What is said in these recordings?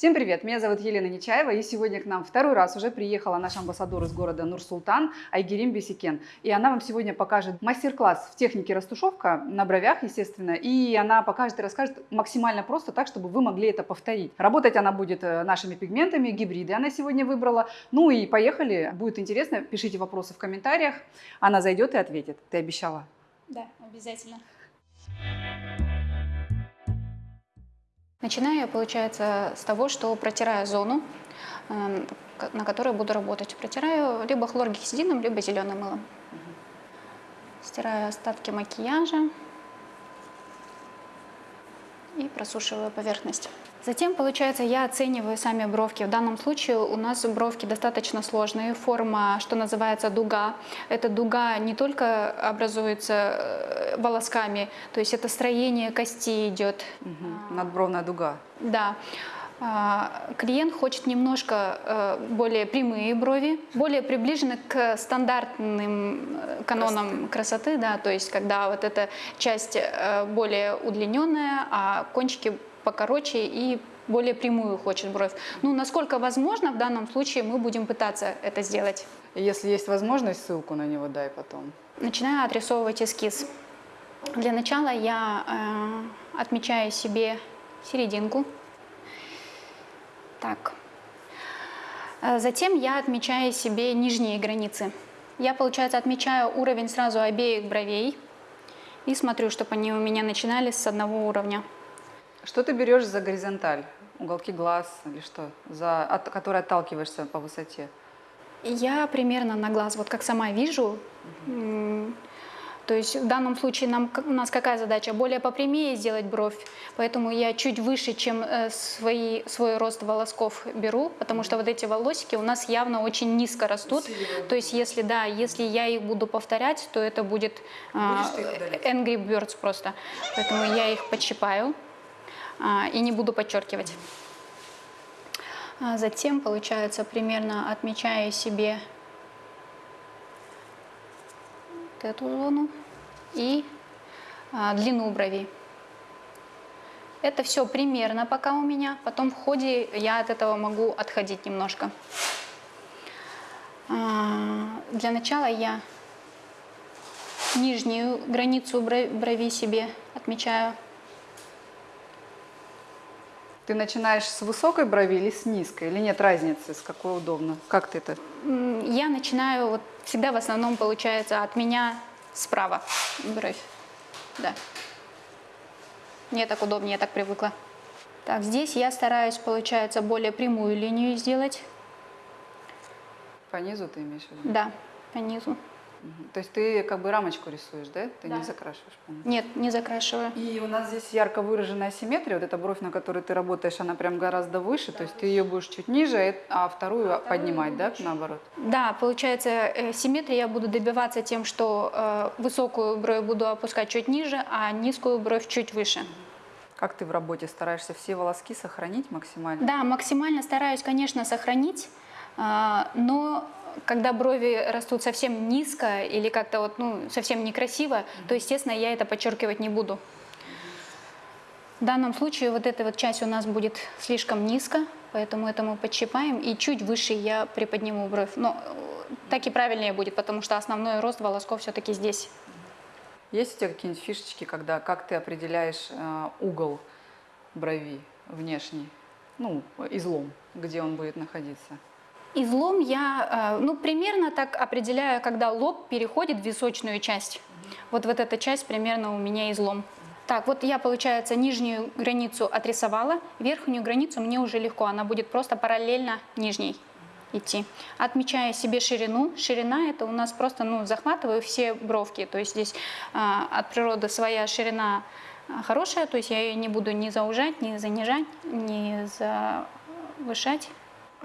Всем привет! Меня зовут Елена Нечаева, и сегодня к нам второй раз уже приехала наш амбассадор из города Нур-Султан Айгерим Бесикен. И она вам сегодня покажет мастер-класс в технике растушевка на бровях, естественно, и она покажет и расскажет максимально просто так, чтобы вы могли это повторить. Работать она будет э, нашими пигментами, гибриды она сегодня выбрала. Ну и поехали, будет интересно, пишите вопросы в комментариях, она зайдет и ответит. Ты обещала? Да, обязательно. Начинаю я, получается, с того, что протираю зону, эм, на которой буду работать. Протираю либо хлоргексидином, либо зеленым мылом. Стираю остатки макияжа и просушиваю поверхность. Затем, получается, я оцениваю сами бровки. В данном случае у нас бровки достаточно сложные. Форма, что называется, дуга. Эта дуга не только образуется э, волосками, то есть это строение кости идет. Угу. Надбровная дуга. Да. А, клиент хочет немножко э, более прямые брови, более приближены к стандартным э, канонам красоты, да, то есть когда вот эта часть более удлиненная, а кончики покороче и более прямую хочет бровь. Ну, насколько возможно, в данном случае мы будем пытаться это сделать. Если есть возможность, ссылку на него дай потом. Начинаю отрисовывать эскиз. Для начала я э, отмечаю себе серединку. Так. Э, затем я отмечаю себе нижние границы. Я, получается, отмечаю уровень сразу обеих бровей и смотрю, чтобы они у меня начинались с одного уровня. Что ты берешь за горизонталь? Уголки глаз или что? За, от которой отталкиваешься по высоте? Я примерно на глаз, вот как сама вижу. Угу. То есть в данном случае нам, у нас какая задача? Более попрямее сделать бровь, поэтому я чуть выше, чем э, свои, свой рост волосков беру, потому что вот эти волосики у нас явно очень низко растут. То есть если, да, если я их буду повторять, то это будет э, Angry Birds просто. Поэтому я их подщипаю. А, и не буду подчеркивать. А затем, получается, примерно отмечаю себе вот эту зону и а, длину бровей. Это все примерно пока у меня. Потом в ходе я от этого могу отходить немножко. Для начала я нижнюю границу брови себе отмечаю ты начинаешь с высокой брови или с низкой? Или нет разницы, с какой удобно? Как ты это? Я начинаю, вот всегда в основном получается от меня справа бровь. Да. Мне так удобнее, я так привыкла. Так, здесь я стараюсь, получается, более прямую линию сделать. По низу ты имеешь в виду? Да, по низу. То есть ты как бы рамочку рисуешь, да? Ты да. не закрашиваешь? По Нет, не закрашиваю. И у нас здесь ярко выраженная симметрия. Вот эта бровь, на которой ты работаешь, она прям гораздо выше. Да, то есть выше. ты ее будешь чуть ниже, а вторую а поднимать, да, наоборот? Да, получается, э, симметрия я буду добиваться тем, что э, высокую бровь буду опускать чуть ниже, а низкую бровь чуть выше. Как ты в работе стараешься все волоски сохранить максимально? Да, максимально стараюсь, конечно, сохранить, э, но когда брови растут совсем низко или как-то вот, ну, совсем некрасиво, то, естественно, я это подчеркивать не буду. В данном случае вот эта вот часть у нас будет слишком низко, поэтому это мы подщипаем, и чуть выше я приподниму бровь. Но так и правильнее будет, потому что основной рост волосков все-таки здесь. Есть у тебя какие-нибудь фишечки, когда, как ты определяешь э, угол брови внешний, ну, излом, где он будет находиться? Излом я, э, ну, примерно так определяю, когда лоб переходит в височную часть. Вот вот эта часть примерно у меня излом. Так, вот я, получается, нижнюю границу отрисовала, верхнюю границу мне уже легко, она будет просто параллельно нижней идти. Отмечаю себе ширину. Ширина это у нас просто, ну, захватываю все бровки, то есть здесь э, от природы своя ширина э, хорошая, то есть я ее не буду ни заужать, ни занижать, ни завышать.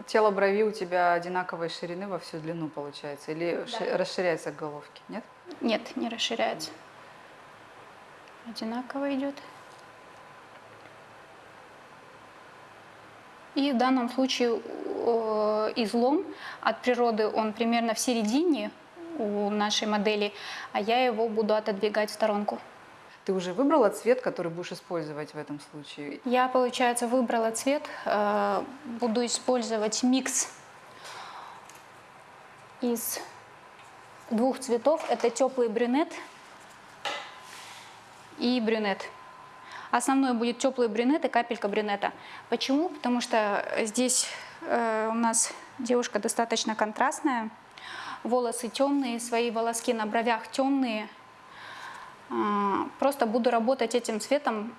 Тело брови у тебя одинаковой ширины во всю длину получается? Или да. расширяется к головке, нет? Нет, не расширяется. Одинаково идет. И в данном случае излом от природы, он примерно в середине у нашей модели, а я его буду отодвигать в сторонку. Ты уже выбрала цвет, который будешь использовать в этом случае? Я, получается, выбрала цвет. э, Буду использовать микс из двух цветов. Это теплый брюнет и брюнет. Основной будет теплый брюнет и капелька брюнета. Почему? Потому что здесь э, у нас девушка достаточно контрастная. Волосы темные, свои волоски на бровях темные. А, Просто буду работать этим цветом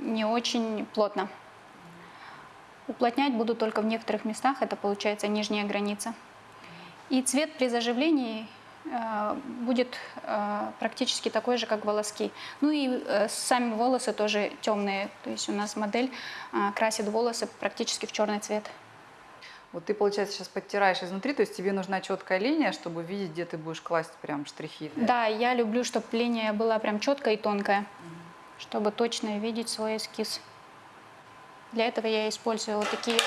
не очень плотно. Уплотнять буду только в некоторых местах, это получается нижняя граница. И цвет при заживлении э, будет э, практически такой же, как волоски. Ну и э, сами волосы тоже темные. То есть у нас модель красит волосы практически в черный цвет. Вот ты, получается, сейчас подтираешь изнутри, то есть тебе нужна четкая линия, чтобы видеть, где ты будешь класть прям штрихи. Да, я люблю, чтобы линия была прям четкая и тонкая, чтобы точно видеть свой эскиз. Для этого я использую вот такие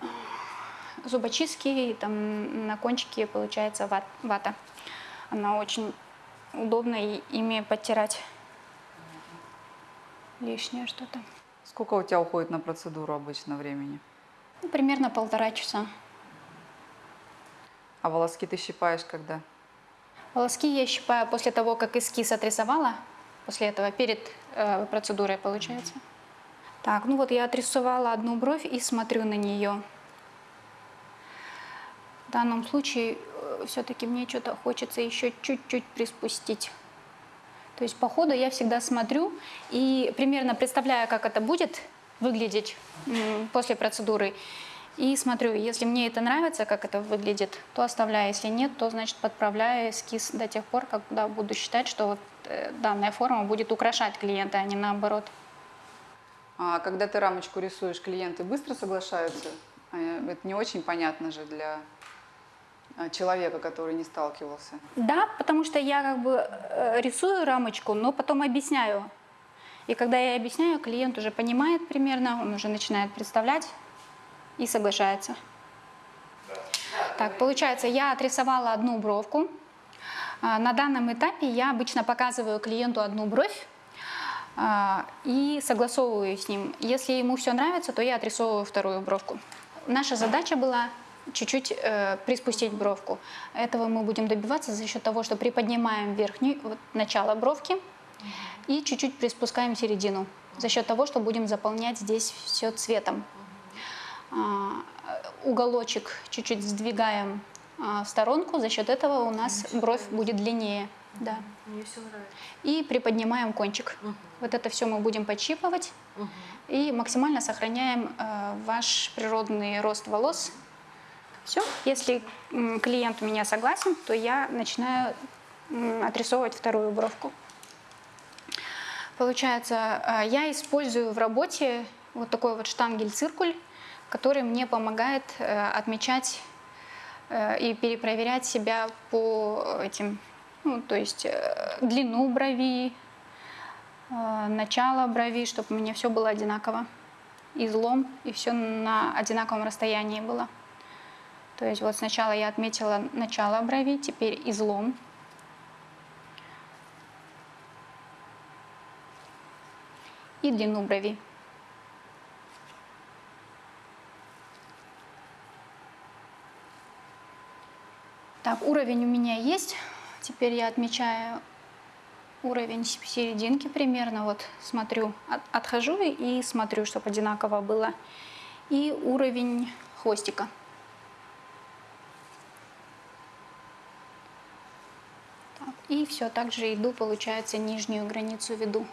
вот зубочистки, и там на кончике получается ват- вата. Она очень удобно и- ими подтирать лишнее что-то. Сколько у тебя уходит на процедуру обычно времени? Ну, примерно полтора часа. А волоски ты щипаешь когда? Волоски я щипаю после того, как эскиз отрисовала. После этого, перед э, процедурой, получается. Так, ну вот я отрисовала одну бровь и смотрю на нее. В данном случае все-таки мне что-то хочется еще чуть-чуть приспустить. То есть по ходу я всегда смотрю и примерно представляю, как это будет выглядеть после процедуры. И смотрю, если мне это нравится, как это выглядит, то оставляю. Если нет, то, значит, подправляю эскиз до тех пор, когда буду считать, что вот, э, данная форма будет украшать клиента, а не наоборот. А когда ты рамочку рисуешь, клиенты быстро соглашаются? А, Это не очень понятно же для а, человека, который не сталкивался. Да, потому что я как бы э, рисую рамочку, но потом объясняю. И когда я объясняю, клиент уже понимает примерно, он уже начинает представлять и соглашается. Так, получается, я отрисовала одну бровку. А, На данном этапе я обычно показываю клиенту одну бровь а, и согласовываю с ним. Если ему все нравится, то я отрисовываю вторую бровку. Наша задача была чуть-чуть э, приспустить бровку. Этого мы будем добиваться за счет того, что приподнимаем верхнюю, вот, начало бровки и чуть-чуть приспускаем середину. За счет того, что будем заполнять здесь все цветом. А, уголочек чуть-чуть сдвигаем а, в сторонку, за счет этого у нас бровь будет длиннее. Да. Мне все нравится. И приподнимаем кончик. Вот это все мы будем подщипывать и максимально сохраняем э, ваш природный рост волос. Все. Если клиент у меня согласен, то я начинаю отрисовывать вторую бровку. Получается, э, я использую в работе вот такой вот штангель-циркуль, который мне помогает э, отмечать э, и перепроверять себя по этим, ну, то есть длину брови, начало брови, чтобы у меня все было одинаково, излом, и все на одинаковом расстоянии было. То есть вот сначала я отметила начало брови, теперь излом. И длину брови. Так, уровень у меня есть. Теперь я отмечаю уровень серединки примерно. Вот смотрю, от- отхожу и смотрю, чтобы одинаково было. И уровень хвостика. Так, и все, также иду, получается, нижнюю границу веду.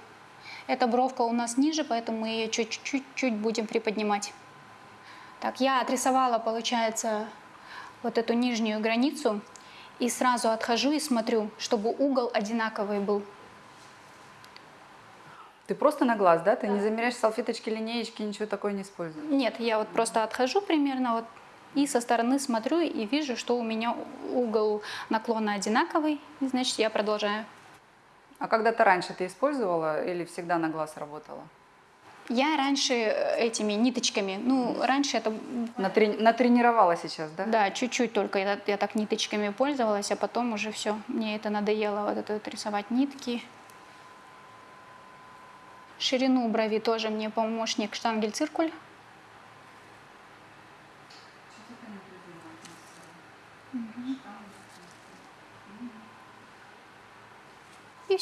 Эта бровка у нас ниже, поэтому мы ее чуть-чуть будем приподнимать. Так, я отрисовала, получается, вот эту нижнюю границу и сразу отхожу и смотрю, чтобы угол одинаковый был. Ты просто на глаз, да? Ты не замеряешь салфеточки, линеечки, ничего такое не используешь? Нет, я вот просто отхожу примерно вот и со стороны смотрю и вижу, что у меня угол наклона одинаковый, и значит я продолжаю. А когда-то раньше ты использовала или всегда на глаз работала? Я раньше э, этими ниточками, ну, раньше это... Натре... Натренировала сейчас, да? Да, чуть-чуть только я, я так ниточками пользовалась, а потом уже все, мне это надоело, вот это вот рисовать нитки. Ширину брови тоже мне помощник штангель-циркуль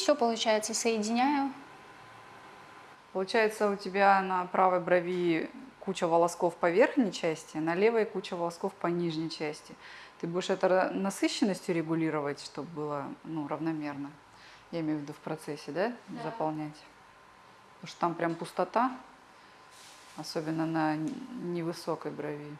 все получается, соединяю. Получается, у тебя на правой брови куча волосков по верхней части, на левой куча волосков по нижней части. Ты будешь это насыщенностью регулировать, чтобы было ну, равномерно. Я имею в виду в процессе, да, Да. заполнять. Потому что там прям пустота, особенно на невысокой брови.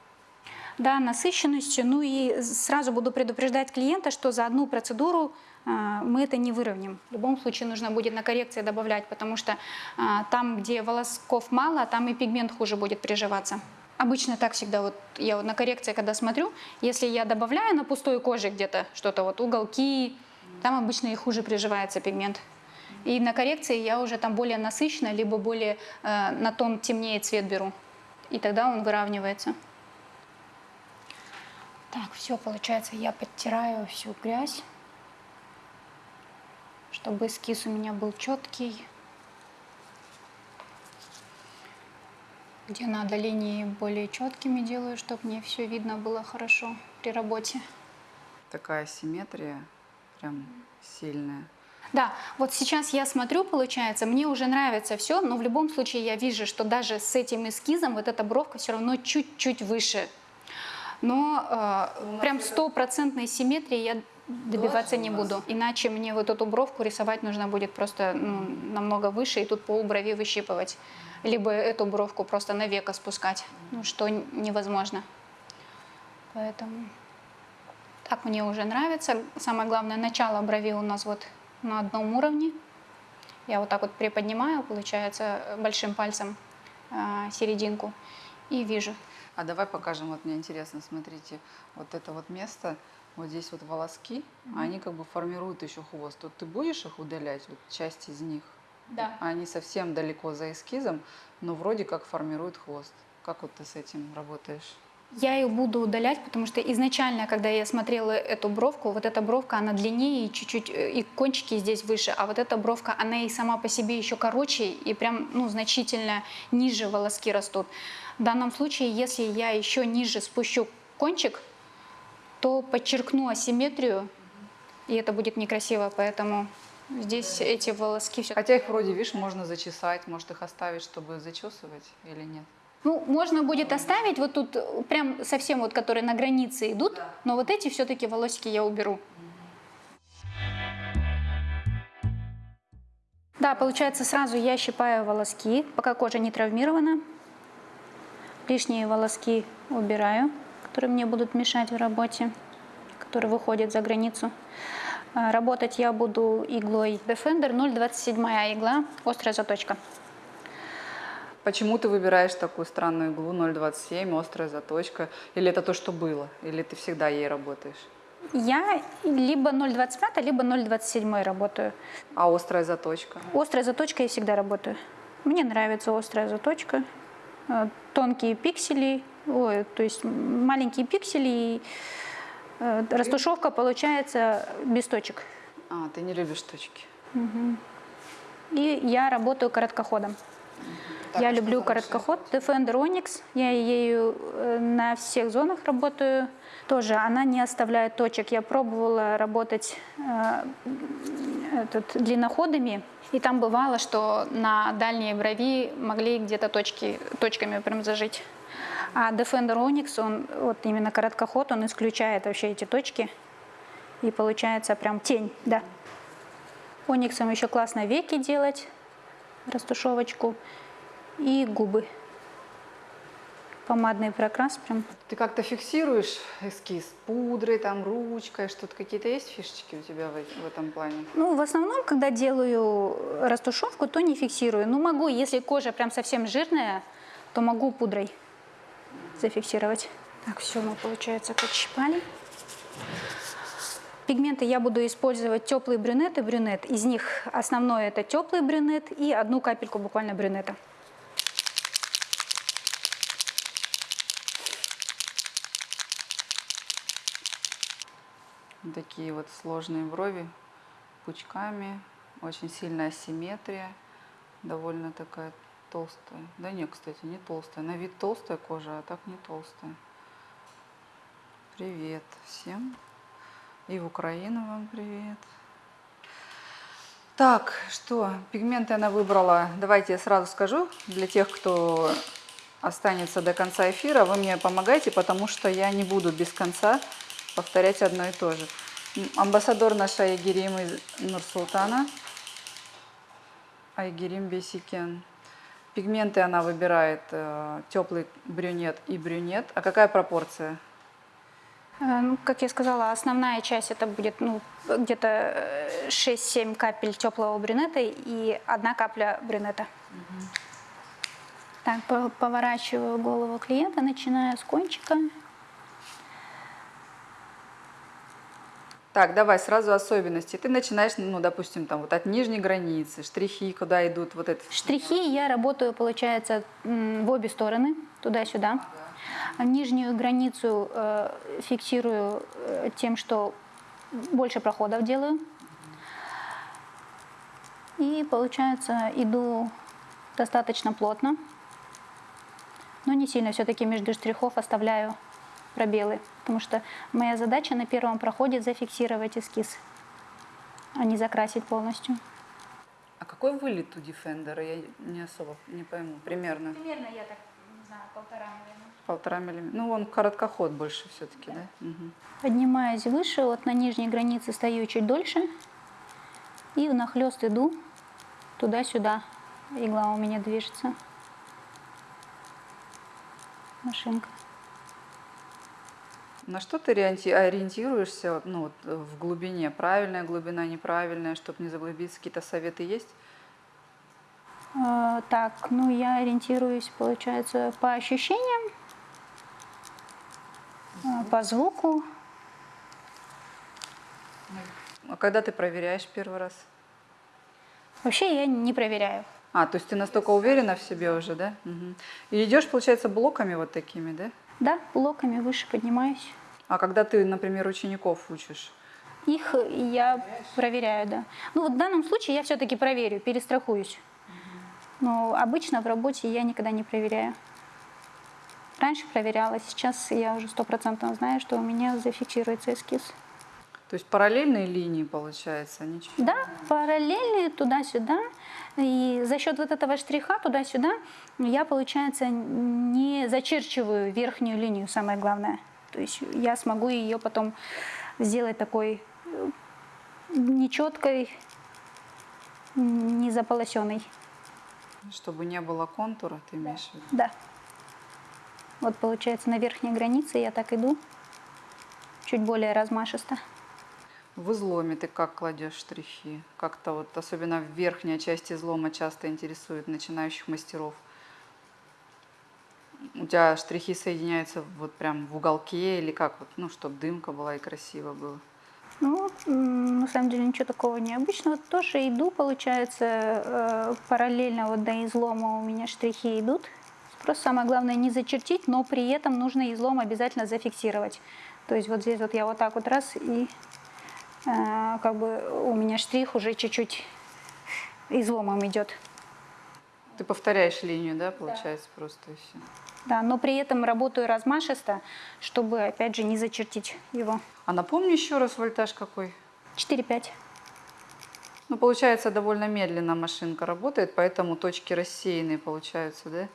Да, насыщенностью. Ну и сразу буду предупреждать клиента, что за одну процедуру мы это не выровняем. В любом случае нужно будет на коррекции добавлять, потому что а, там, где волосков мало, там и пигмент хуже будет приживаться. Обычно так всегда, вот я вот на коррекции, когда смотрю, если я добавляю на пустой коже где-то что-то, вот уголки, там обычно и хуже приживается пигмент. И на коррекции я уже там более насыщенно, либо более э, на тон темнее цвет беру. И тогда он выравнивается. Так, все, получается, я подтираю всю грязь, чтобы эскиз у меня был четкий. Где надо линии более четкими делаю, чтобы мне все видно было хорошо при работе. Такая симметрия прям сильная. Да, вот сейчас я смотрю, получается, мне уже нравится все, но в любом случае я вижу, что даже с этим эскизом вот эта бровка все равно чуть-чуть выше. Но э, прям стопроцентной симметрии я добиваться не буду. Иначе мне вот эту бровку рисовать нужно будет просто ну, намного выше и тут пол брови выщипывать. Либо эту бровку просто на веко спускать, ну, что невозможно. Поэтому так мне уже нравится. Самое главное, начало брови у нас вот на одном уровне. Я вот так вот приподнимаю, получается, большим пальцем а, серединку и вижу. А давай покажем, вот мне интересно, смотрите, вот это вот место, вот здесь вот волоски, они как бы формируют еще хвост. Вот ты будешь их удалять, вот часть из них? Да. Они совсем далеко за эскизом, но вроде как формируют хвост. Как вот ты с этим работаешь? Я ее буду удалять, потому что изначально, когда я смотрела эту бровку, вот эта бровка, она длиннее и чуть-чуть, э, и кончики здесь выше, а вот эта бровка, она и сама по себе еще короче, и прям, ну, значительно ниже волоски растут. В данном случае, если я еще ниже спущу кончик, то подчеркну асимметрию, и это будет некрасиво, поэтому здесь эти волоски все Хотя их вроде, видишь, можно зачесать, может их оставить, чтобы зачесывать или нет? Ну, можно будет оставить вот тут э, прям совсем вот, которые на границе идут, но вот эти все-таки волосики я уберу. Да, получается, сразу я щипаю волоски, пока кожа не травмирована. Лишние волоски убираю, которые мне будут мешать в работе, которые выходят за границу. А, Работать я буду иглой Defender 0,27 игла, острая заточка. Почему ты выбираешь такую странную иглу 0,27, острая заточка? Или это то, что было? Или ты всегда ей работаешь? Я либо 0,25, либо 0,27 работаю. А острая заточка? Острая заточка я всегда работаю. Мне нравится острая заточка. Э, Тонкие пиксели, ой, то есть маленькие пиксели, и э, растушевка получается без точек. А, ты не любишь точки. И я работаю короткоходом. Так, я а люблю короткоход. Defender Onyx. Я ею э, на всех зонах работаю. Тоже она не оставляет точек. Я пробовала работать э, этот, длинноходами. И там бывало, что на дальней брови могли где-то точки, точками прям зажить. А Defender Onyx, он вот именно короткоход, он исключает вообще эти точки. И получается прям тень, да. Ониксом еще классно веки делать, растушевочку и губы. Помадный прокрас прям. Ты как-то фиксируешь эскиз пудрой, там, ручкой, что-то какие-то есть фишечки у тебя в, в этом плане? Ну, в основном, когда делаю растушевку, то не фиксирую. Ну, могу, если кожа прям совсем жирная, то могу пудрой зафиксировать. Так, все, мы, получается, подщипали. Пигменты я буду использовать теплый брюнет и брюнет. Из них основное это теплый брюнет и одну капельку буквально брюнета. Такие вот сложные брови, пучками, очень сильная асимметрия. довольно такая толстая. Да нет, кстати, не толстая. На вид толстая кожа, а так не толстая. Привет всем. И в Украину вам привет. Так, что, пигменты она выбрала. Давайте я сразу скажу, для тех, кто останется до конца эфира, вы мне помогайте, потому что я не буду без конца повторять одно и то же. Амбассадор наша Айгерим из Нурсултана. Айгерим Бесикен. Пигменты она выбирает э, теплый брюнет и брюнет. А какая пропорция? Э, ну, как я сказала, основная часть это будет ну, где-то э, 6-7 капель теплого брюнета и одна капля брюнета. Так, по- поворачиваю голову клиента, начиная с кончика. Так, давай сразу особенности. Ты начинаешь, ну, допустим, там вот от нижней границы, штрихи, куда идут, вот это. Штрихи я работаю, получается, в обе стороны, туда-сюда. А Нижнюю границу э, фиксирую э, тем, что больше проходов делаю. И, получается, иду достаточно плотно, но не сильно. Все-таки между штрихов оставляю пробелы, потому что моя задача на первом проходе зафиксировать эскиз, а не закрасить полностью. А какой вылет у Defender? Я не особо не пойму. Примерно Примерно я так, не знаю, полтора, наверное. полтора миллиметра. Ну, он короткоход больше все-таки, да? Мгм. Поднимаюсь выше, вот на нижней границе стою чуть дольше. И внахлёст иду туда-сюда. Игла у меня движется. Машинка. На что ты ориенти- ориентируешься ну, вот, в глубине? Правильная глубина, неправильная, чтобы не заглубиться? Какие-то советы есть? Э, так, ну я ориентируюсь, получается, по ощущениям, э, по звуку. А когда ты проверяешь первый раз? Вообще я не проверяю. А, то есть ты настолько уверена в себе уже, да? Мгм. И идешь, получается, блоками вот такими, да? Да, блоками выше поднимаюсь. А когда ты, например, учеников учишь? Их я проверяю, да. Ну вот в данном случае я все-таки проверю, перестрахуюсь. Но обычно в работе я никогда не проверяю. Раньше проверяла, сейчас я уже стопроцентно знаю, что у меня зафиксируется эскиз. То есть параллельные линии, получается, ничего? Да, параллельные туда-сюда. И за счет вот этого штриха туда-сюда я, получается, не зачерчиваю верхнюю линию, самое главное. То есть я смогу ее потом сделать такой э, нечеткой, не заполосенной. Чтобы не было контура, ты имеешь в виду? Да. Вот получается на верхней границе я так иду, чуть более размашисто. В изломе ты как кладешь штрихи? Как-то вот, особенно в верхняя часть излома часто интересует начинающих мастеров. У тебя штрихи соединяются вот прям в уголке или как вот, ну, чтобы дымка была и красиво было? Ну, на самом деле ничего такого необычного. Тоже иду, получается, э, параллельно вот до излома у меня штрихи идут. Просто самое главное не зачертить, но при этом нужно излом обязательно зафиксировать. То есть вот здесь вот я вот так вот раз и как бы у меня штрих уже чуть-чуть изломом идет. Ты повторяешь линию, да, получается, просто и все. Да, но при этом работаю размашисто, чтобы опять же не зачертить его. А напомни еще раз вольтаж какой? 4-5. Ну, получается, довольно медленно машинка работает, поэтому точки рассеянные получаются, да?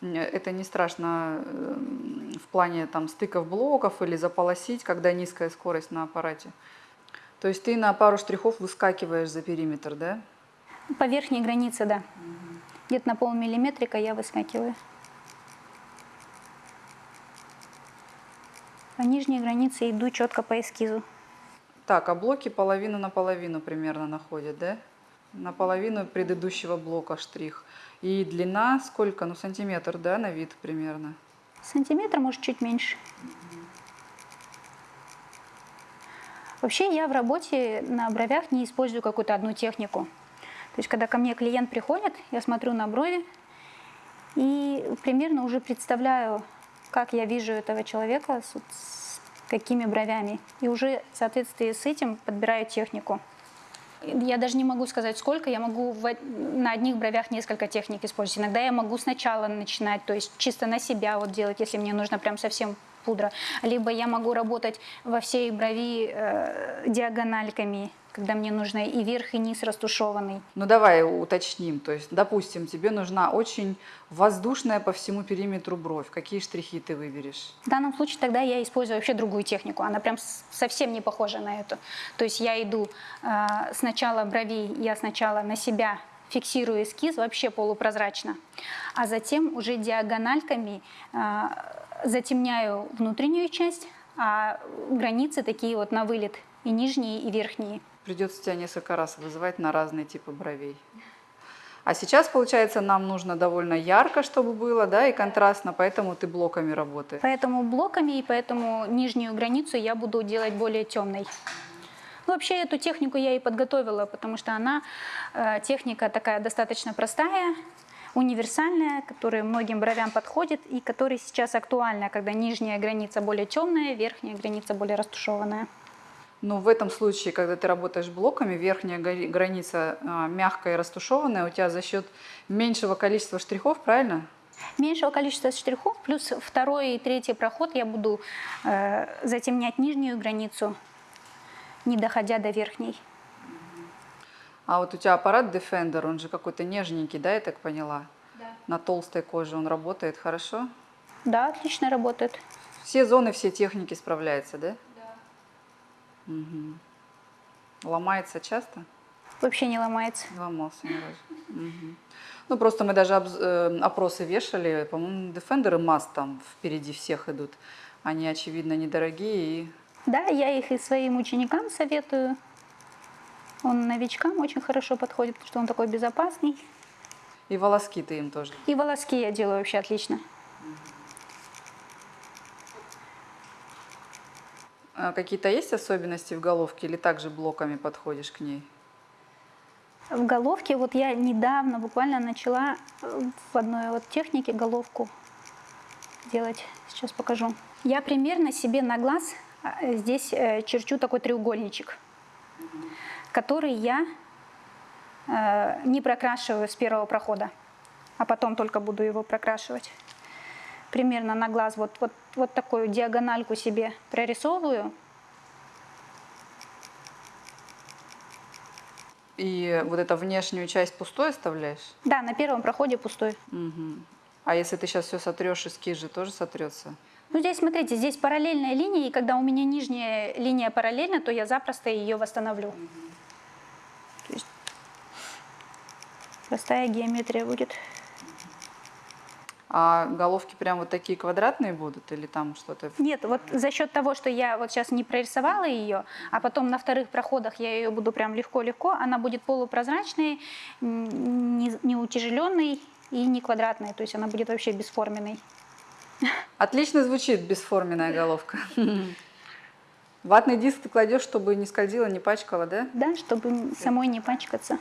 Это не страшно эм, в плане там стыков блоков или заполосить, когда низкая скорость на аппарате. То есть ты на пару штрихов выскакиваешь за периметр, да? По верхней границе, да. Где-то на полмиллиметрика я выскакиваю. По нижней границе иду четко по эскизу. Так, а блоки половину на половину примерно находят, да? На половину предыдущего блока штрих. И длина сколько? Ну, сантиметр, да, на вид примерно. Сантиметр, может, чуть меньше. Вообще я в работе на бровях не использую какую-то одну технику. То есть, когда ко мне клиент приходит, я смотрю на брови и примерно уже представляю, как я вижу этого человека, с, какими бровями. И уже в соответствии с этим подбираю технику. Я даже не могу сказать, сколько. Я могу в на одних бровях несколько техник использовать. Иногда я могу сначала начинать, то есть чисто на себя вот делать, если мне нужно прям совсем пудра. Либо я могу работать во всей брови э, диагональками, когда мне нужно и верх, и низ растушеванный. Ну давай уточним. То есть, допустим, тебе нужна очень воздушная по всему периметру бровь. Какие штрихи ты выберешь? В данном случае тогда я использую вообще другую технику. Она прям совсем не похожа на эту. То есть я иду э, сначала бровей, я сначала на себя фиксирую эскиз вообще полупрозрачно, а затем уже диагональками э, затемняю внутреннюю часть, а границы такие вот на вылет и нижние, и верхние. Придется тебя несколько раз вызывать на разные типы бровей. А сейчас, получается, нам нужно довольно ярко, чтобы было, да, и контрастно, поэтому ты блоками работаешь. Поэтому блоками и поэтому нижнюю границу я буду делать более темной. Ну, Вообще эту технику я и подготовила, потому что она э, техника такая достаточно простая, универсальная, которая многим бровям подходит и которая сейчас актуальна, когда нижняя граница более темная, верхняя граница более растушеванная. Но в этом случае, когда ты работаешь блоками, верхняя граница а, мягкая и растушеванная, у тебя за счет меньшего количества штрихов, правильно? Меньшего количества штрихов, плюс второй и третий проход я буду э, затемнять нижнюю границу, не доходя до верхней. А вот у тебя аппарат Defender, он же какой-то нежненький, да, я так поняла? Да. На толстой коже он работает хорошо? Да, отлично работает. Все зоны, все техники справляются, да? Мгм. Ломается часто? Вообще не ломается. Не ломался ни разу. Ну, просто мы даже э, опросы вешали, по-моему, Defender и Mast там впереди всех идут. Они, очевидно, недорогие и Да, я их и своим ученикам советую. Он новичкам очень хорошо подходит, потому что он такой безопасный. И волоски ты им тоже. И волоски я делаю вообще отлично. А какие-то есть особенности в головке или также блоками подходишь к ней? В головке вот я недавно буквально начала э, в одной вот технике головку делать. Сейчас покажу. Я примерно себе на глаз э, здесь э, черчу такой треугольничек, который я э, не прокрашиваю с первого прохода, а потом только буду его прокрашивать. Примерно на глаз вот, вот, вот такую диагональку себе прорисовываю. И вот эту внешнюю часть пустой оставляешь? Да, на первом проходе пустой. Мгм. А если ты сейчас все сотрешь, эскиз же тоже сотрется? Ну, здесь, смотрите, здесь параллельная линия, и когда у меня нижняя линия параллельна, то я запросто ее восстановлю. То есть простая геометрия будет. А головки прям вот такие квадратные будут или там что-то? Нет, вот за счет того, что я вот сейчас не прорисовала ее, а потом на вторых проходах я ее буду прям легко-легко, она будет полупрозрачной, м, не, не утяжеленной и не квадратной, то есть она будет вообще бесформенной. Отлично звучит бесформенная головка. Ватный диск ты кладешь, чтобы не скользила, не пачкала, да? Да, чтобы самой не пачкаться.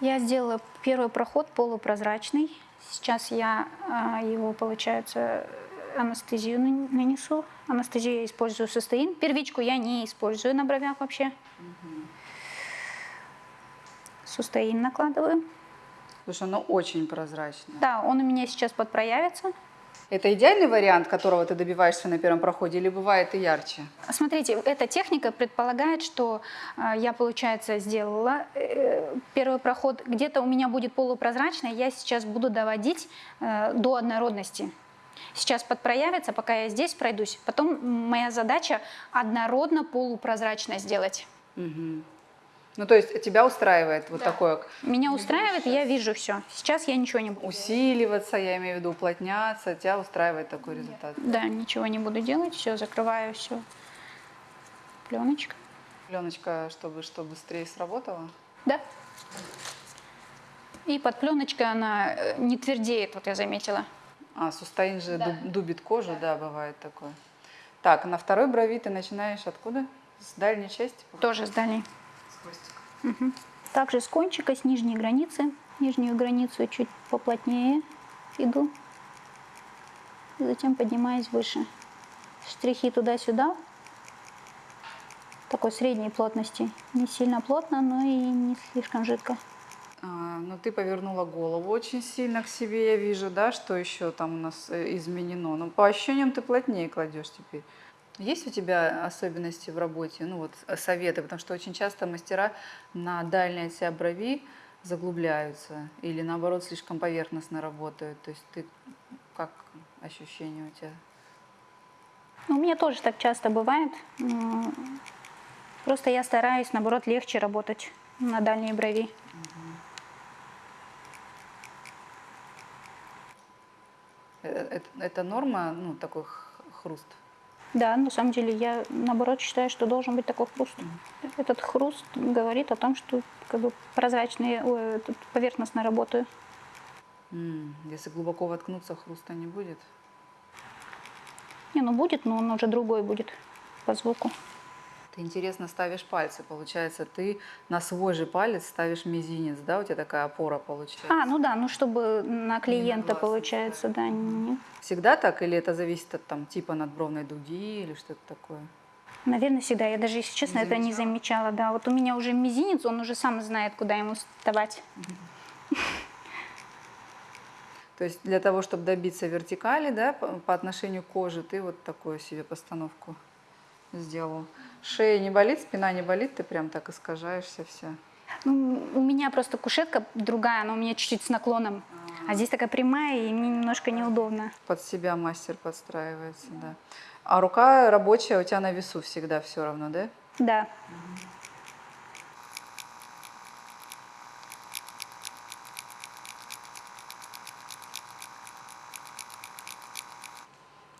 Я сделала первый проход полупрозрачный. Сейчас я а, его, получается, анестезию нан- нанесу. Анестезию я использую сустеин. Первичку я не использую на бровях вообще. Сустеин накладываю. Слушай, оно очень прозрачное. Да, он у меня сейчас подпроявится. Это идеальный вариант, которого ты добиваешься на первом проходе, или бывает и ярче? Смотрите, эта техника предполагает, что э, я, получается, сделала э, первый проход, где-то у меня будет полупрозрачный, я сейчас буду доводить э, до однородности. Сейчас подпроявится, пока я здесь пройдусь. Потом моя задача однородно полупрозрачно сделать. Мгм. Ну, то есть тебя устраивает вот такое Меня устраивает, я вижу все. Сейчас я ничего не буду. усиливаться, я имею в виду уплотняться, тебя устраивает такой результат. Да, ничего не буду делать, все, закрываю все. Пленочка. Пленочка, чтобы что быстрее сработала. Да. И под пленочкой она э, не твердеет, вот я заметила. А, сустаин же дуб- дубит кожу, да, бывает такое. Так, на второй брови ты начинаешь откуда? С дальней части? Тоже с дальней. С хвостика. Также с кончика, с нижней границы. Нижнюю границу чуть поплотнее иду. И затем поднимаюсь выше. Штрихи туда-сюда. такой средней плотности. Не сильно плотно, но и не слишком жидко. А, ну, ты повернула голову очень сильно к себе, я вижу, да, что еще там у нас э, изменено. Но по ощущениям ты плотнее кладешь теперь. Есть у тебя особенности в работе, ну вот э, советы, потому что очень часто мастера на дальней оси брови заглубляются или наоборот слишком поверхностно работают. То есть ты как ощущение у тебя? Ну, у меня тоже так часто бывает. Просто я стараюсь, наоборот, легче работать на дальней брови. Э, Это, это норма, ну такой хруст? Да, на самом деле я, наоборот, считаю, что должен быть такой хруст. Этот хруст говорит о том, что как бы прозрачные, ой, поверхностно работаю. Если глубоко воткнуться, хруста не будет. Не, ну будет, но он уже другой будет по звуку. Ты интересно ставишь пальцы, получается, ты на свой же палец ставишь мизинец, да, у тебя такая опора получается. А, ну да, ну чтобы на клиента, глаз, получается, да. не- Всегда так или это зависит от там типа надбровной дуги или что-то такое? Наверное, всегда. Я даже, если честно, Не это не замечала. Да, вот у меня уже мизинец, он уже сам знает, куда ему вставать. То есть для того, чтобы добиться вертикали, да, по, по отношению к коже, ты вот такую себе постановку сделал. Шея не болит, спина не болит, ты прям так искажаешься вся. Ну, у меня просто кушетка другая, она у меня чуть-чуть с наклоном. А здесь такая прямая, и мне немножко неудобно. Под себя мастер подстраивается, да. А рука рабочая у тебя на весу всегда все равно, да? Да.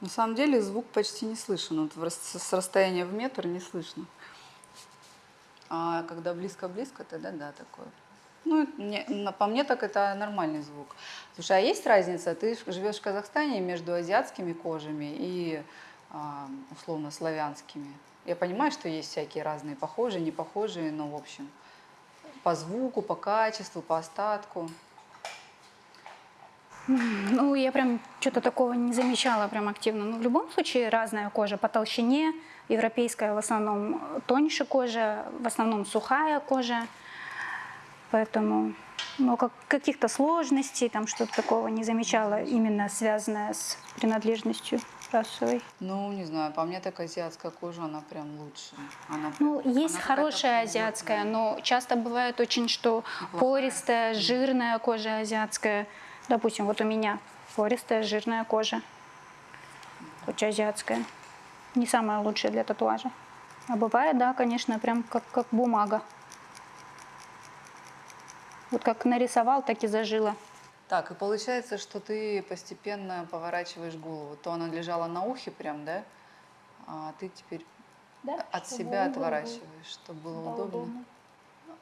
На самом деле звук почти не слышен. Вот с расстояния в метр не слышно. А когда близко-близко, тогда да, такое. Ну, не- по мне так это нормальный звук. Слушай, а есть разница? Ты живешь в Казахстане между азиатскими кожами и а, условно славянскими. Я понимаю, что есть всякие разные похожие, не похожие, но в общем по звуку, по качеству, по остатку. Ну, я прям что-то такого не замечала прям активно. Ну, в любом случае разная кожа по толщине. Европейская в основном тоньше кожа, в основном сухая кожа. Поэтому ну, как, каких-то сложностей, там что-то такого не замечала, именно связанное с принадлежностью расовой. Ну, не знаю, по мне так азиатская кожа, она прям лучше. Она, Ну, есть она хорошая азиатская, но часто бывает очень, что пористая, жирная кожа азиатская. Допустим, вот у меня пористая, жирная кожа. Очень азиатская. Не самая лучшая для татуажа. А бывает, да, конечно, прям как, как бумага. Вот как нарисовал, так и зажила. Так, и получается, что ты постепенно поворачиваешь голову. То она лежала на ухе прям, да? А ты теперь от себя отворачиваешь, чтобы было удобно.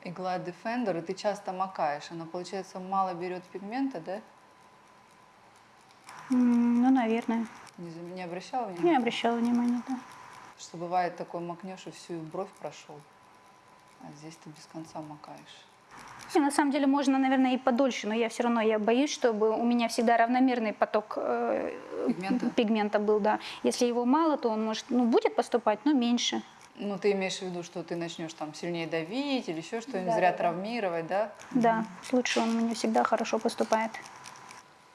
Игла Defender, и ты часто макаешь. Она, получается, мало берет пигмента, да? Ну, наверное. Не, не обращала Не внимания? обращала внимания, да. Что бывает такой макнешь и всю бровь прошел. А здесь ты без конца макаешь. Не, на самом деле можно, наверное, и подольше, но я все равно я боюсь, чтобы у меня всегда равномерный поток э, Пигмента? пигмента был, да. Если его мало, то он может, ну, будет поступать, но меньше. Ну, ты имеешь в виду, что ты начнешь там сильнее давить или еще что-нибудь, Да, зря да, травмировать, да? Да, лучше он мне всегда хорошо поступает.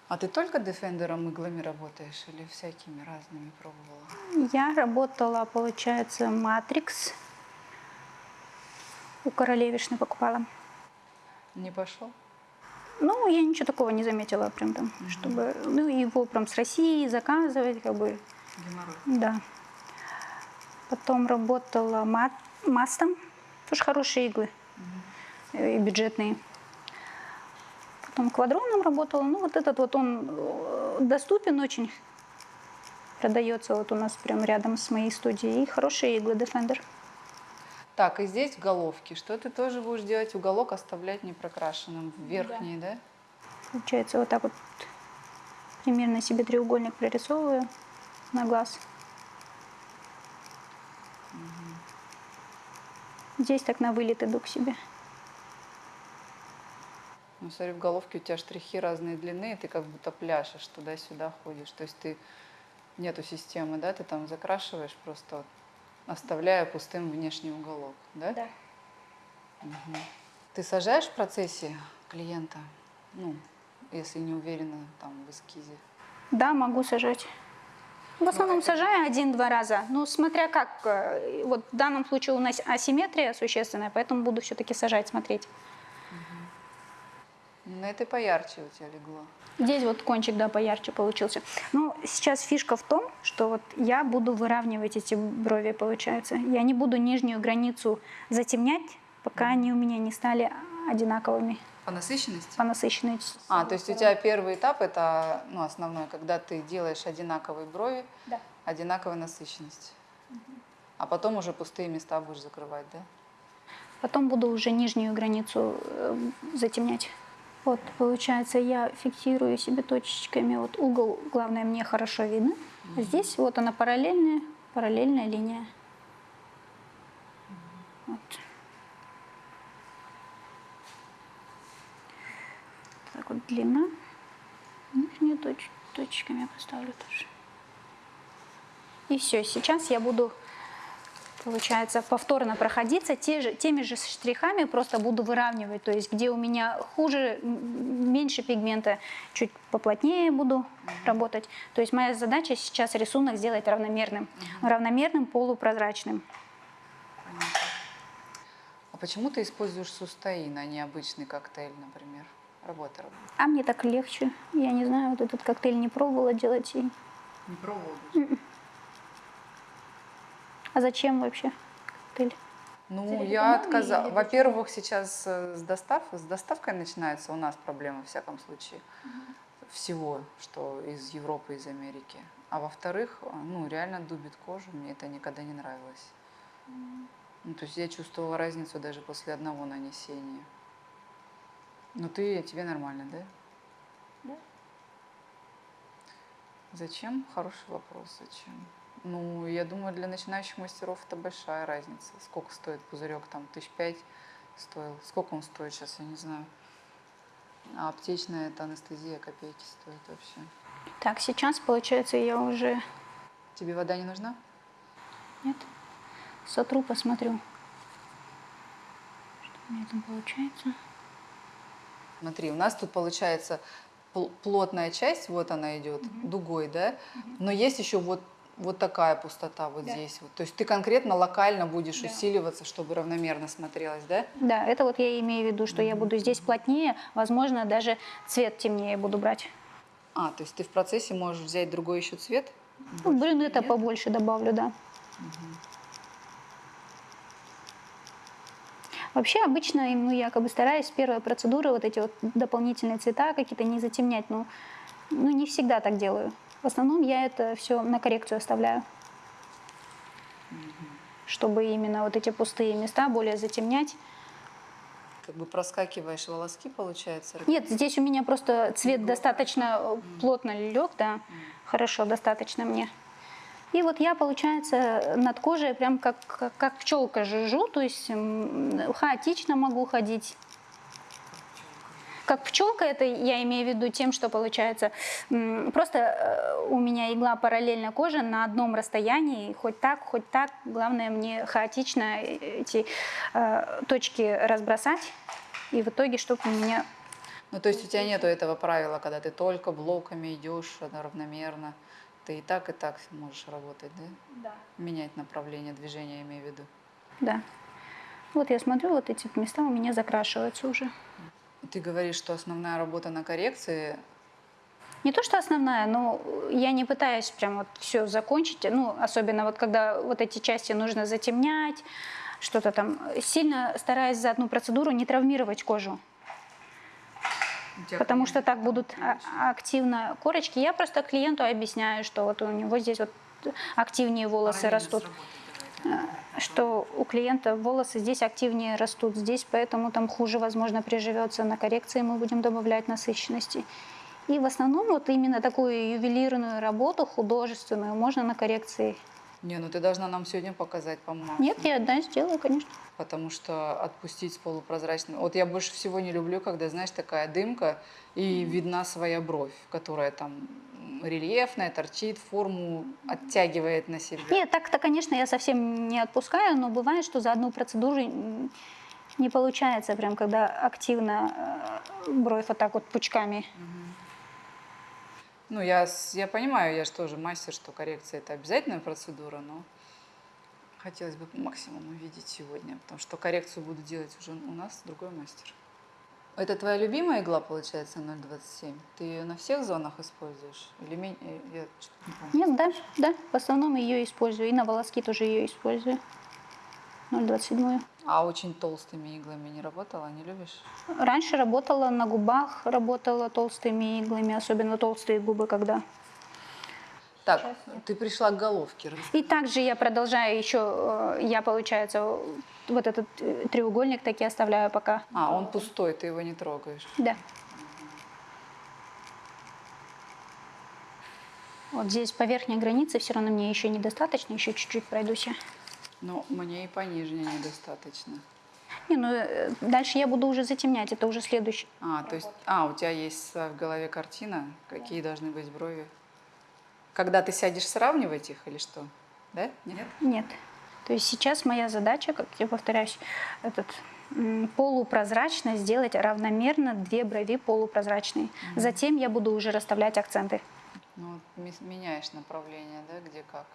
А ты только дефендером иглами работаешь или всякими разными пробовала? Я работала, получается, Матрикс. У королевишны покупала. Не пошел? Ну, я ничего такого не заметила прям там, чтобы, ну, его прям с России заказывать, как бы, Геморрой. Да. Потом работала мат, мастом. Тоже хорошие иглы. э, И бюджетные. Потом квадроном работала. Ну, вот этот вот он э, доступен очень. Продается вот у нас прям рядом с моей студией. И хорошие иглы Defender. Так, и здесь в головке. Что ты тоже будешь делать? Уголок оставлять непрокрашенным. Верхний, да? Получается, вот так вот примерно себе треугольник прорисовываю на глаз. Здесь так на вылет иду к себе. Ну, смотри, в головке у тебя штрихи разные длины, и ты как будто пляшешь, туда-сюда ходишь. То есть ты нету системы, да? Ты там закрашиваешь просто оставляя пустым внешний уголок, да? Да. Мгм. Ты сажаешь в процессе клиента, ну, если не уверена там в эскизе? Да, могу сажать. В основном сажаю один-два раза. Ну, смотря как. э, Вот в данном случае у нас асимметрия существенная, поэтому буду все-таки сажать, смотреть. На этой поярче у тебя легло. Здесь вот кончик, да, поярче получился. Ну, сейчас фишка в том, что вот я буду выравнивать эти брови, получается. Я не буду нижнюю границу затемнять, пока они у меня не стали одинаковыми По насыщенности? по насыщенности. А, то есть у тебя первый этап это ну, основной, когда ты делаешь одинаковые брови, Да. одинаковая насыщенность. А потом уже пустые места будешь закрывать, да? Потом буду уже нижнюю границу э, затемнять. Вот, получается, я фиксирую себе точечками. Вот угол, главное, мне хорошо видно. А Здесь вот она параллельная, параллельная линия. Вот. Длина. Нижнюю точ- точечками я поставлю тоже. И все, сейчас я буду получается, повторно проходиться те же, теми же штрихами, просто буду выравнивать, то есть где у меня хуже, меньше пигмента, чуть поплотнее буду работать. То есть моя задача сейчас рисунок сделать равномерным, равномерным, полупрозрачным. А почему ты используешь сустаин, а не обычный коктейль, например? Работа, работа. А мне так легче. Я не знаю, вот этот коктейль не пробовала делать. И... Не пробовал А зачем вообще коктейль? Ну, я отказала. Во-первых, сейчас э, с, достав... с доставкой начинается у нас проблема, во всяком случае, всего, что из Европы, из Америки. А во-вторых, э, ну, реально дубит кожу, мне это никогда не нравилось. Ну, то есть я чувствовала разницу даже после одного нанесения. Ну, ты, тебе нормально, да? Да. Зачем? Хороший вопрос. Зачем? Ну, я думаю, для начинающих мастеров это большая разница. Сколько стоит пузырек? Там тысяч пять стоил. Сколько он стоит сейчас, я не знаю. А аптечная это анестезия копейки стоит вообще. Так, сейчас, получается, я уже... Тебе вода не нужна? Нет? Сотру, посмотрю. Что у меня там получается. Смотри, у нас тут получается пл- плотная часть, вот она идет, дугой, да? Но есть еще вот, вот такая пустота вот Да. здесь. Вот. То есть ты конкретно локально будешь Да. усиливаться, чтобы равномерно смотрелось, да? Да, это вот я имею в виду, что я буду здесь плотнее, возможно, даже цвет темнее буду брать. А, то есть ты в процессе можешь взять другой еще цвет? Ну, блин, это побольше добавлю, да. Вообще обычно, ну, я как бы стараюсь с первой процедуры вот эти вот дополнительные цвета какие-то не затемнять, но ну, не всегда так делаю. В основном я это все на коррекцию оставляю, чтобы именно вот эти пустые места более затемнять. Как бы проскакиваешь волоски, получается? Нет, здесь у меня просто цвет достаточно э, плотно лег, да, хорошо, достаточно мне. И вот я, получается, над кожей прям как, как, как пчелка жужжу, то есть хаотично могу ходить. Как пчелка, это я имею в виду тем, что получается, просто э, у меня игла параллельно коже на одном расстоянии, хоть так, хоть так. Главное мне хаотично эти э, точки разбросать, и в итоге, чтобы у меня Ну, то есть у тебя нету этого правила, когда ты только блоками идешь равномерно. Ты и так, и так можешь работать, да? Менять направление движения, я имею в виду. Да. Вот я смотрю, вот эти места у меня закрашиваются уже. Ты говоришь, что основная работа на коррекции Не то, что основная, но я не пытаюсь прям вот все закончить. Ну, особенно вот когда вот эти части нужно затемнять, что-то там. Сильно стараюсь за одну процедуру не травмировать кожу. Тебя Потому что так будут а- активно корочки. Я просто клиенту объясняю, что вот у него здесь вот активнее волосы растут. давай. что у клиента волосы здесь активнее растут, здесь поэтому там хуже, возможно, приживется. На коррекции мы будем добавлять насыщенности. И в основном вот именно такую ювелирную работу, художественную, можно на коррекции. Не, ну ты должна нам сегодня показать, по-моему. Нет, я да, сделаю, конечно. Потому что отпустить с полупрозрачным... Вот я больше всего не люблю, когда, знаешь, такая дымка, и видна своя бровь, которая там рельефная, торчит, форму оттягивает на себя. Нет, так-то, конечно, я совсем не отпускаю, но бывает, что за одну процедуру не получается, прям когда активно э, бровь вот так вот пучками. Ну, я, я понимаю, я же тоже мастер, что коррекция это обязательная процедура, но хотелось бы по максимуму увидеть сегодня, потому что коррекцию буду делать уже у нас другой мастер. Это твоя любимая игла, получается, 0,27? Ты ее на всех зонах используешь? Или э, Я не. Нет, да, да, в основном ее использую. И на волоски тоже ее использую. 0,27. А очень толстыми иглами не работала, не любишь? Раньше работала на губах, работала толстыми иглами, особенно толстые губы, когда. Так, ты пришла к головке. И также я продолжаю еще, э, я, получается, вот этот э, треугольник таки оставляю пока. А, он пустой, ты его не трогаешь. Да. Вот здесь по верхней границе все равно мне еще недостаточно, еще чуть-чуть пройдусь я. Но мне и пониже недостаточно. Не, ну э, дальше я буду уже затемнять, это уже следующий. А, то есть, а, у тебя есть в голове картина, какие должны быть брови. Когда ты сядешь сравнивать их или что? Да? Нет? Нет. То есть сейчас моя задача, как я повторяюсь, этот полупрозрачно сделать равномерно две брови полупрозрачные. Затем я буду уже расставлять акценты. Ну, меняешь направление, да, где как.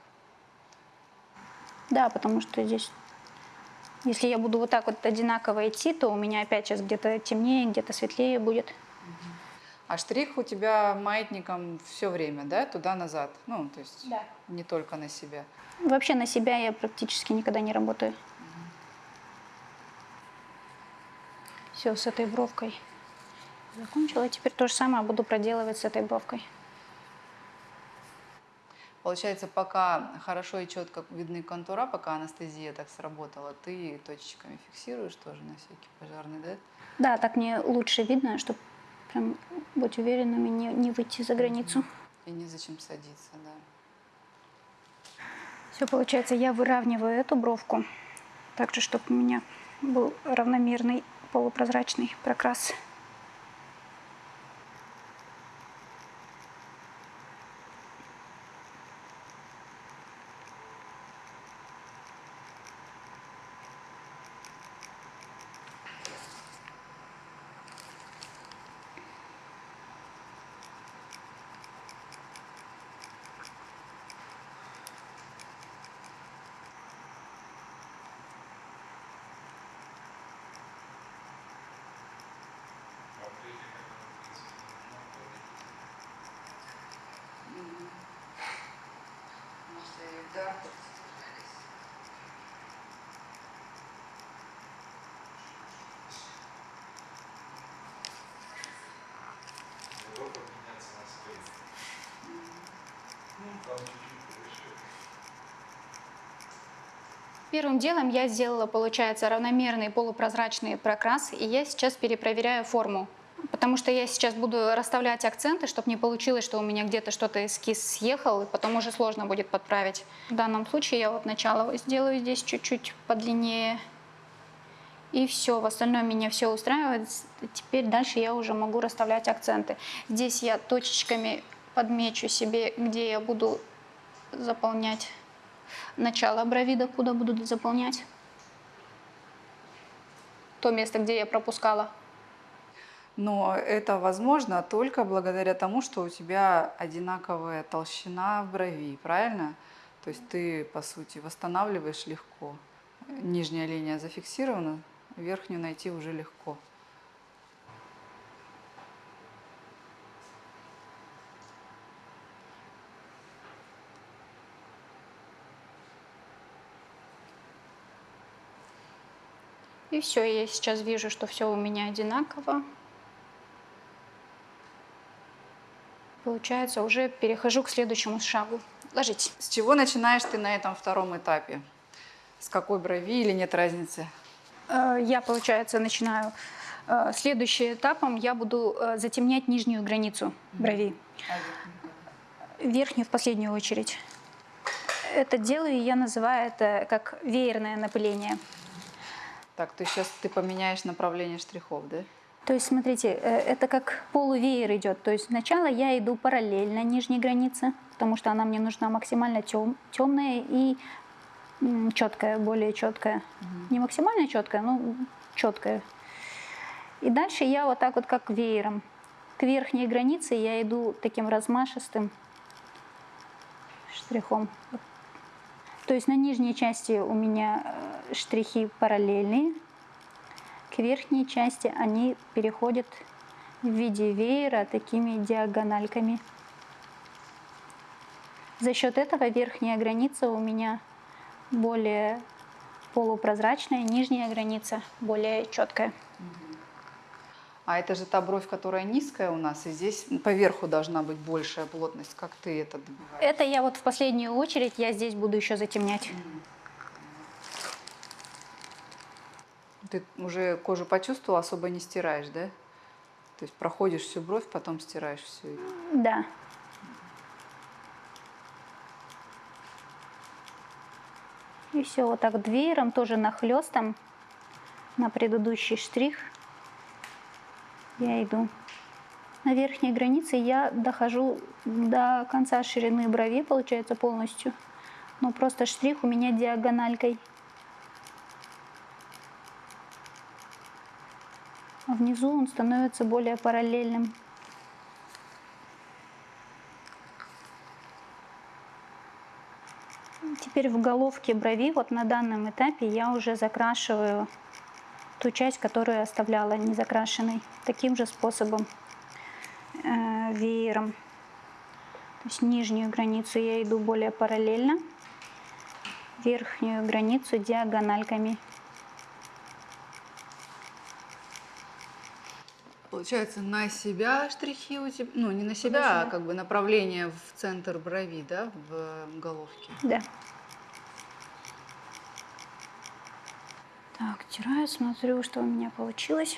Да, потому что здесь, если я буду вот так вот одинаково идти, то у меня опять сейчас где-то темнее, где-то светлее будет. А штрих у тебя маятником все время, да, туда-назад? Ну, то есть Да. не только на себя. Вообще на себя я практически никогда не работаю. Все, с этой бровкой закончила. Теперь то же самое буду проделывать с этой бровкой. Получается, пока хорошо и четко видны контура, пока анестезия так сработала, ты точечками фиксируешь тоже на всякий пожарный, да? Да, так мне лучше видно, чтобы прям быть уверенными, не, не выйти за границу. И незачем садиться, да. Все, получается, я выравниваю эту бровку, так же, чтобы у меня был равномерный полупрозрачный прокрас. Первым делом я сделала, получается, равномерный полупрозрачный прокрас, и я сейчас перепроверяю форму. Потому что я сейчас буду расставлять акценты, чтобы не получилось, что у меня где-то что-то эскиз съехал, и потом уже сложно будет подправить. В данном случае я вот начало сделаю здесь чуть-чуть подлиннее. И все, в остальном меня все устраивает. Теперь дальше я уже могу расставлять акценты. Здесь я точечками подмечу себе, где я буду заполнять начало брови, докуда буду заполнять. То место, где я пропускала. Но это возможно только благодаря тому, что у тебя одинаковая толщина брови, правильно? То есть ты, по сути, восстанавливаешь легко. Нижняя линия зафиксирована, верхнюю найти уже легко. Все, я сейчас вижу, что все у меня одинаково. Получается, уже перехожу к следующему шагу. Ложитесь. С чего начинаешь ты на этом втором этапе? С какой брови или нет разницы? Э, Я, получается, начинаю. э, Следующим этапом я буду э, затемнять нижнюю границу брови. Верхнюю в последнюю очередь. это делаю, и я называю это как веерное напыление. Так, ты сейчас ты поменяешь направление штрихов, да? То есть, смотрите, э, это как полувеер идет. То есть сначала я иду параллельно нижней границе, потому что она мне нужна максимально тем, темная и четкая, более четкая. Не максимально четкая, но четкая. И дальше я вот так вот как веером. К верхней границе я иду таким размашистым штрихом. То есть на нижней части у меня э, штрихи параллельные, к верхней части они переходят в виде веера такими диагональками. За счет этого верхняя граница у меня более полупрозрачная, нижняя граница более четкая. А это же та бровь, которая низкая у нас, и здесь поверху должна быть большая плотность. Как ты это добиваешь? Это я вот в последнюю очередь, я здесь буду еще затемнять. Ты уже кожу почувствовала, особо не стираешь, да? То есть проходишь всю бровь, потом стираешь все. Да. И все, вот так веером, тоже нахлестом на предыдущий штрих я иду. На верхней границе я дохожу до конца ширины брови, получается, полностью. Но просто штрих у меня диагональкой. А внизу он становится более параллельным. Теперь в головке брови, вот на данном этапе я уже закрашиваю ту часть, которую оставляла незакрашенной, таким же способом, э, веером. То есть нижнюю границу я иду более параллельно, верхнюю границу диагональками. Получается, на себя штрихи у тебя, ну не на себя, а как бы направление в центр брови, да, в головке. Да. Так, тираю, смотрю, что у меня получилось.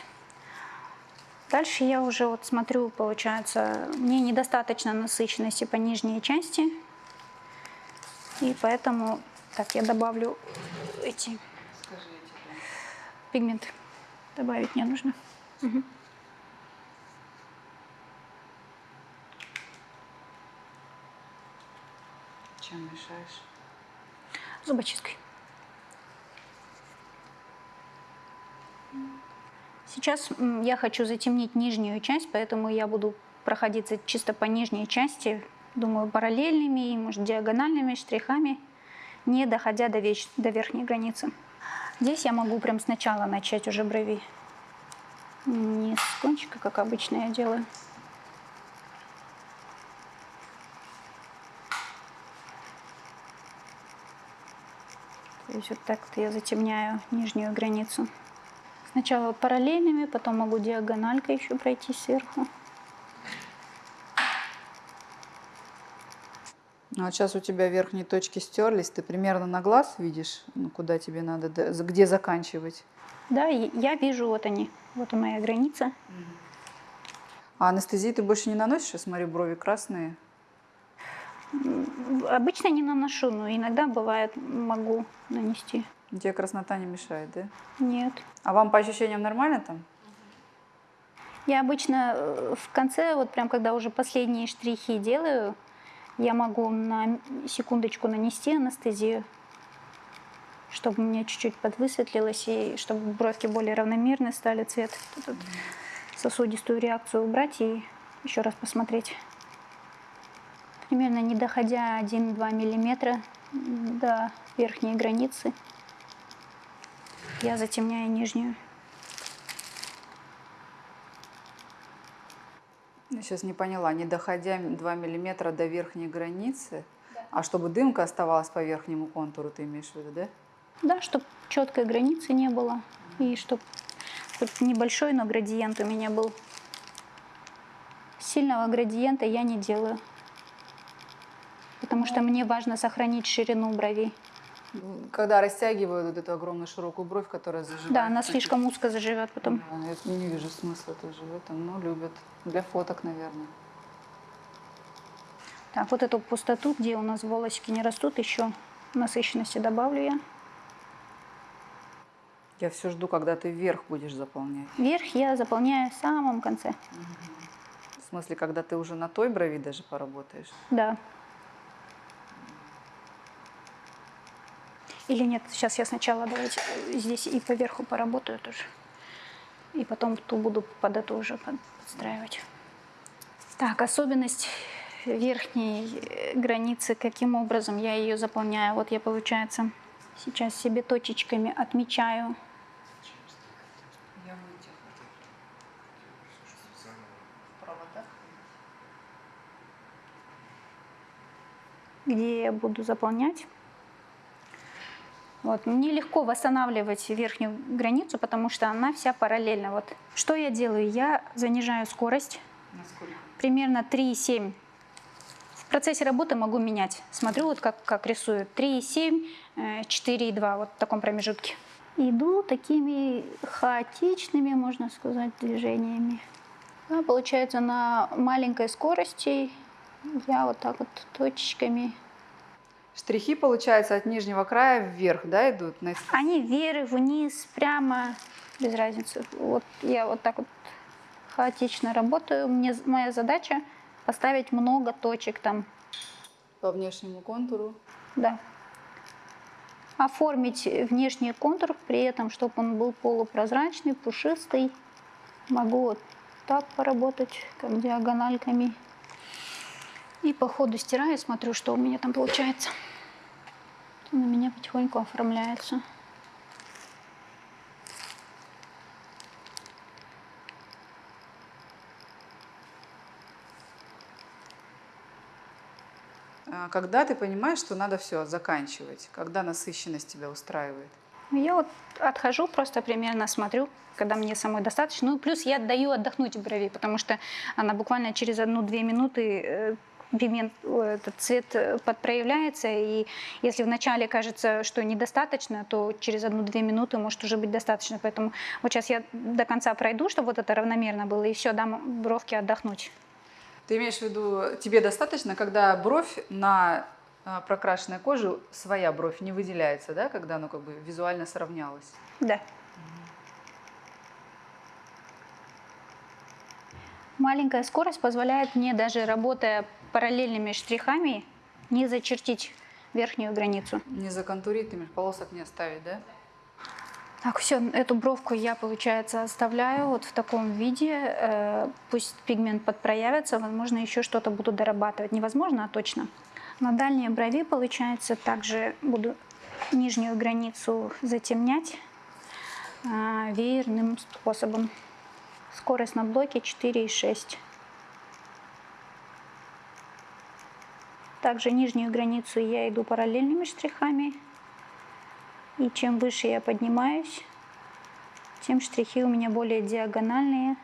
Дальше я уже вот смотрю, получается, мне недостаточно насыщенности по нижней части. И поэтому, так, я добавлю эти пигменты. Добавить не нужно. Угу. Чем мешаешь? Зубочисткой. Сейчас я хочу затемнить нижнюю часть, поэтому я буду проходиться чисто по нижней части, думаю, параллельными и, может, диагональными штрихами, не доходя до, веч... до верхней границы. Здесь я могу прям сначала начать уже брови. Не с кончика, как обычно я делаю. То есть вот так-то я затемняю нижнюю границу. Сначала параллельными, потом могу диагональкой еще пройти сверху. Ну, а сейчас у тебя верхние точки стерлись, ты примерно на глаз видишь, ну, куда тебе надо, где заканчивать? Да, я вижу, вот они, вот моя граница. А анестезии ты больше не наносишь? Я смотрю, брови красные. Обычно не наношу, но иногда бывает могу нанести. Тебе краснота не мешает, да? Нет. А вам по ощущениям нормально там? Я обычно э, в конце, вот прям когда уже последние штрихи делаю, я могу на секундочку нанести анестезию, чтобы у меня чуть-чуть подвысветлилось и чтобы бровки более равномерные стали, цвет, этот сосудистую реакцию убрать и еще раз посмотреть. Примерно не доходя 1-2 миллиметра до верхней границы я затемняю нижнюю. Я сейчас не поняла, не доходя 2 миллиметра до верхней границы, да. а чтобы дымка оставалась по верхнему контуру, ты имеешь в виду, да? Да, чтобы четкой границы не было, и чтобы небольшой, но градиент у меня был. Сильного градиента я не делаю, потому что мне важно сохранить ширину бровей. Когда растягивают вот эту огромную широкую бровь, которая заживает. Да, она слишком узко заживет потом. Да, я не вижу смысла в этом, но любят. Для фоток, наверное. Так, вот эту пустоту, где у нас волосики не растут, еще насыщенности добавлю я. Я все жду, когда ты вверх будешь заполнять. Верх я заполняю в самом конце. В смысле, когда ты уже на той брови даже поработаешь. Да. Или нет, сейчас я сначала давайте э, здесь и поверху поработаю тоже. И потом ту буду под эту уже под- подстраивать. Так, особенность верхней э, границы, каким образом я ее заполняю. Вот я, получается, сейчас себе точечками отмечаю. где я буду заполнять. Вот. Мне легко восстанавливать верхнюю границу, потому что она вся параллельна. Вот. Что я делаю? Я занижаю скорость Насколько? примерно 3,7. В процессе работы могу менять. Смотрю, вот как, как рисую. 3,7, э, 4,2, вот в таком промежутке. Иду такими хаотичными, можно сказать, движениями. Да, получается, на маленькой скорости я вот так вот точечками Штрихи, получается, от нижнего края вверх, да, идут? На... Они вверх, вниз, прямо, без разницы. Вот я вот так вот хаотично работаю. Мне, моя задача поставить много точек там, По внешнему контуру. да. Оформить внешний контур, при этом, чтобы он был полупрозрачный, пушистый. Могу вот так поработать, как диагональками. И по ходу стираю, смотрю, что у меня там получается. У меня потихоньку оформляется. А Когда ты понимаешь, что надо все заканчивать? Когда насыщенность тебя устраивает? Я вот отхожу, просто примерно смотрю, когда мне самой достаточно. Ну, плюс я даю отдохнуть брови, потому что она буквально через одну-две минуты э, пигмент, о, этот цвет э, подпроявляется, и если вначале кажется, что недостаточно, то через одну-две минуты может уже быть достаточно. Поэтому вот сейчас я до конца пройду, чтобы вот это равномерно было, и все, дам бровке отдохнуть. Ты имеешь в виду, тебе достаточно, когда бровь на а, прокрашенной коже, своя бровь не выделяется, да, когда оно как бы визуально сравнялось? Да. Маленькая скорость позволяет мне, даже работая параллельными штрихами, не зачертить верхнюю границу. Не законтурить, ты имеешь, полосок не оставить, да? Так, все, эту бровку я, получается, оставляю вот в таком виде. Э, Пусть пигмент подпроявится, возможно, еще что-то буду дорабатывать. Невозможно, а точно. На дальней брови, получается, также буду нижнюю границу затемнять а, веерным способом. Скорость на блоке 4,6. Также нижнюю границу я иду параллельными штрихами. И чем выше я поднимаюсь, тем штрихи у меня более диагональные.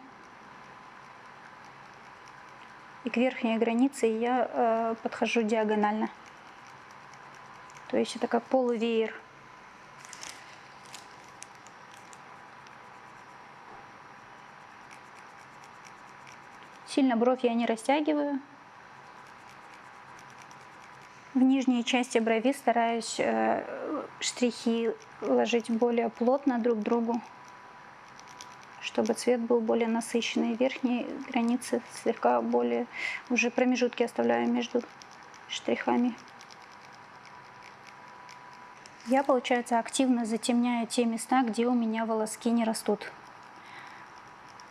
И к верхней границе я э, подхожу диагонально. То есть это как полувеер. Сильно бровь я не растягиваю. В нижней части брови стараюсь э, штрихи ложить более плотно друг к другу, чтобы цвет был более насыщенный. Верхние границы слегка более, уже промежутки оставляю между штрихами. Я, получается, активно затемняю те места, где у меня волоски не растут.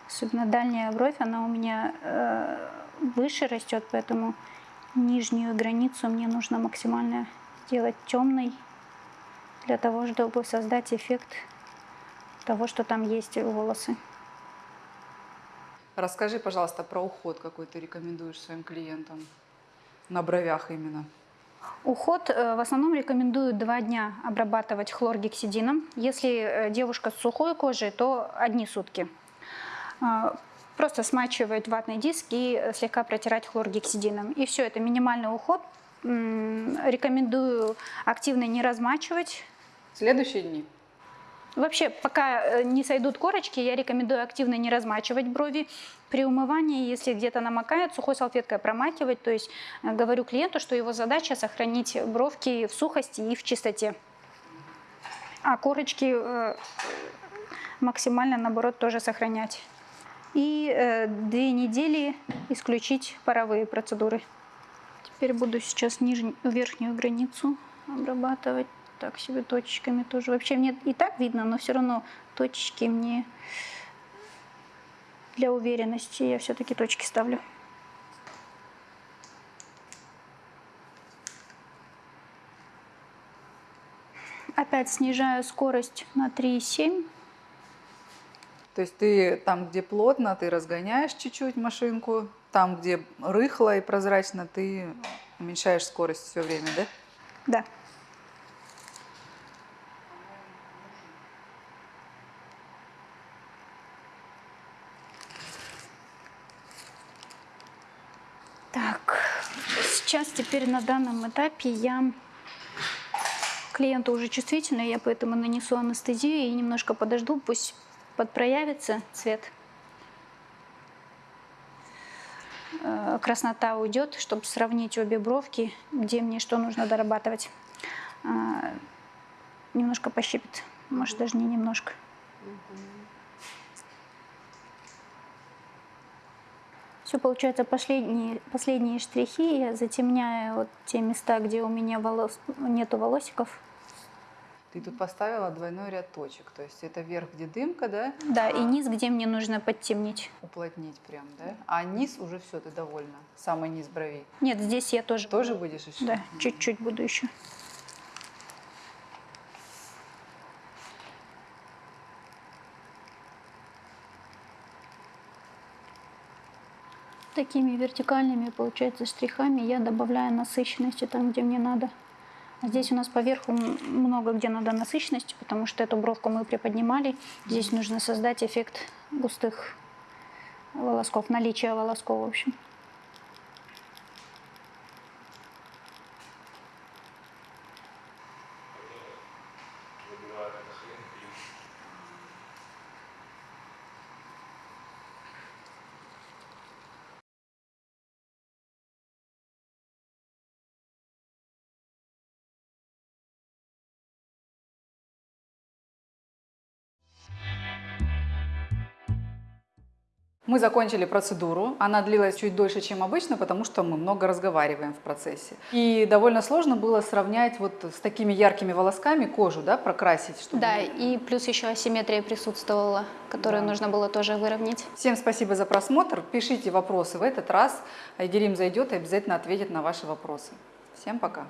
Особенно дальняя бровь, она у меня э, выше растет, поэтому нижнюю границу мне нужно максимально сделать темной для того, чтобы создать эффект того, что там есть волосы. Расскажи, пожалуйста, про уход, какой ты рекомендуешь своим клиентам на бровях именно. Уход э, в основном рекомендую два дня обрабатывать хлоргексидином. Если э, девушка с сухой кожей, то одни сутки. Просто смачивать ватный диск и э, слегка протирать хлоргексидином. И все, это минимальный уход. Рекомендую активно не размачивать. Следующие дни. Вообще, пока э, не сойдут корочки, я рекомендую активно не размачивать брови. При умывании, если где-то намокает, сухой салфеткой промакивать. То есть э, говорю клиенту, что его задача сохранить бровки в сухости и в чистоте. А корочки максимально, наоборот, тоже сохранять. И э, две недели исключить паровые процедуры. Теперь буду сейчас нижнюю, верхнюю границу обрабатывать так себе точечками тоже. Вообще мне и так видно, но все равно точечки мне для уверенности я все-таки точки ставлю. Опять снижаю скорость на 3,7. То есть ты там, где плотно, ты разгоняешь чуть-чуть машинку, там, где рыхло и прозрачно, ты уменьшаешь скорость все время, да? Да. Так, сейчас теперь на данном этапе я клиенту уже чувствительный, я поэтому нанесу анестезию и немножко подожду, пусть подпроявится цвет. Э, Краснота уйдет, чтобы сравнить обе бровки, где мне что нужно дорабатывать. А, Немножко пощипит, может даже не немножко. Все, получается, последние, последние штрихи я затемняю вот те места, где у меня волос, нету волосиков. Ты тут поставила двойной ряд точек, то есть это верх, где дымка, да? Да, и низ, где мне нужно подтемнить. Уплотнить прям, да? А низ уже все, ты довольна? Самый низ бровей. Нет, здесь я тоже. Тоже будешь еще? Да, чуть-чуть буду еще. Такими вертикальными, получается, штрихами я добавляю насыщенности там, где мне надо. Здесь у нас поверху много где надо насыщенности, потому что эту бровку мы приподнимали. Здесь нужно создать эффект густых волосков, наличие волосков, в общем. Мы закончили процедуру. Она длилась чуть дольше, чем обычно, потому что мы много разговариваем в процессе. И довольно сложно было сравнять вот с такими яркими волосками кожу, да, прокрасить, чтобы... Да, и плюс еще асимметрия присутствовала, которую Да. нужно было тоже выровнять. Всем спасибо за просмотр. Пишите вопросы в этот раз. Айгерим зайдет и обязательно ответит на ваши вопросы. Всем пока.